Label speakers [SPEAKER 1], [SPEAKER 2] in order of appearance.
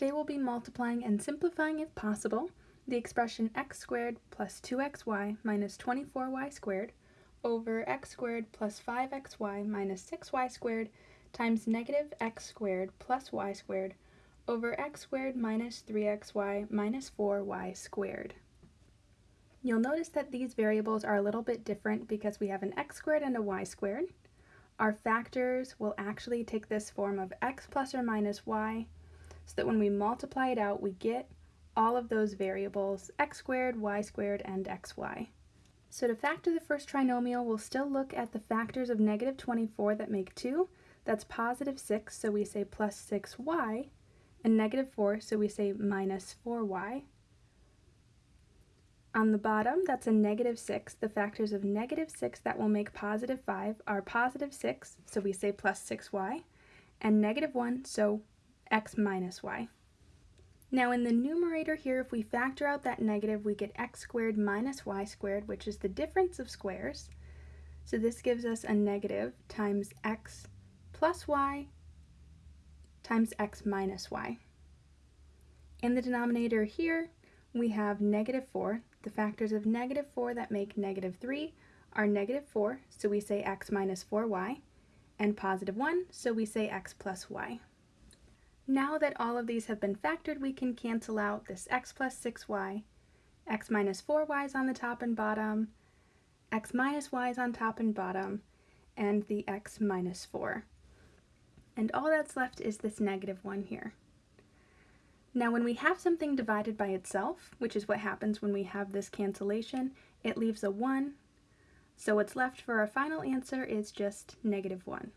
[SPEAKER 1] Today we'll be multiplying and simplifying if possible the expression x squared plus 2xy minus 24y squared over x squared plus 5xy minus 6y squared times negative x squared plus y squared over x squared minus 3xy minus 4y squared. You'll notice that these variables are a little bit different because we have an x squared and a y squared. Our factors will actually take this form of x plus or minus y, so that when we multiply it out, we get all of those variables, x squared, y squared, and xy. So to factor the first trinomial, we'll still look at the factors of negative 24 that make 2. That's positive 6, so we say plus 6y, and negative 4, so we say minus 4y. On the bottom, that's a negative 6. The factors of negative 6 that will make positive 5 are positive 6, so we say plus 6y, and negative 1, so x minus y. Now in the numerator here, if we factor out that negative, we get x squared minus y squared, which is the difference of squares. So this gives us a negative times x plus y times x minus y. In the denominator here, we have negative 4. The factors of negative 4 that make negative 3 are negative 4, so we say x minus 4y, and positive 1, so we say x plus y. Now that all of these have been factored, we can cancel out this x plus 6y, x minus 4y is on the top and bottom, x minus y is on top and bottom, and the x minus 4. And all that's left is this negative 1 here. Now when we have something divided by itself, which is what happens when we have this cancellation, it leaves a 1, so what's left for our final answer is just negative 1.